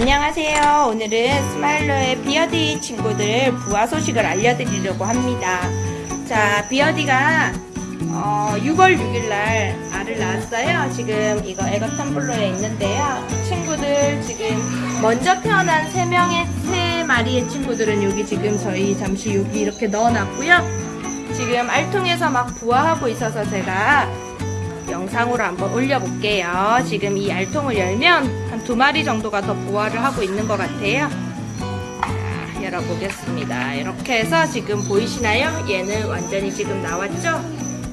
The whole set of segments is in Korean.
안녕하세요. 오늘은 스마일러의 비어디 친구들 부화 소식을 알려드리려고 합니다. 자, 비어디가 어, 6월 6일날 알을 낳았어요. 지금 이거 에거 텀블러에 있는데요. 친구들 지금 먼저 태어난 3명의 3마리의 친구들은 여기 지금 저희 잠시 여기 이렇게 넣어놨고요. 지금 알통에서 막 부화하고 있어서 제가 영상으로 한번 올려볼게요. 지금 이 알통을 열면 한 두 마리 정도가 더 부화를 하고 있는 것 같아요. 자, 열어보겠습니다. 이렇게 해서 지금 보이시나요? 얘는 완전히 지금 나왔죠?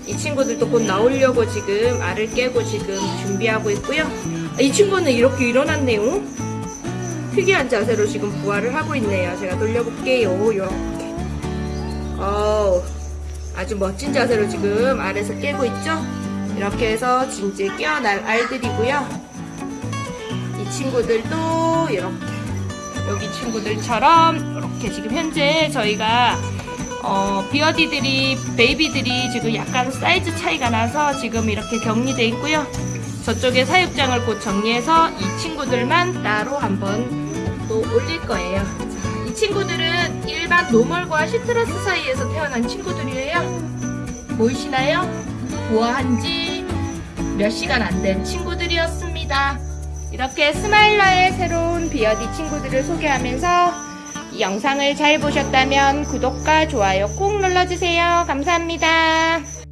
이 친구들도 곧 나오려고 지금 알을 깨고 지금 준비하고 있고요. 아, 이 친구는 이렇게 일어났네요. 특이한 자세로 지금 부화를 하고 있네요. 제가 돌려볼게요. 이렇게. 어우, 아주 멋진 자세로 지금 알에서 깨고 있죠? 이렇게 해서 진짜 깨어날 알들이고요. 이 친구들도 이렇게 여기 친구들처럼 이렇게 지금 현재 저희가 어, beardie들이 baby들이 지금 약간 사이즈 차이가 나서 지금 이렇게 격리돼 있고요. 저쪽에 사육장을 곧 정리해서 이 친구들만 따로 한번 또 올릴 거예요. 자, 이 친구들은 일반 normal과 citrus 사이에서 태어난 친구들이에요. 보이시나요? 부화한 지 몇 시간 안 된 친구들이었습니다. 이렇게 스마일러의 새로운 비어디 친구들을 소개하면서 이 영상을 잘 보셨다면 구독과 좋아요 꼭 눌러주세요. 감사합니다.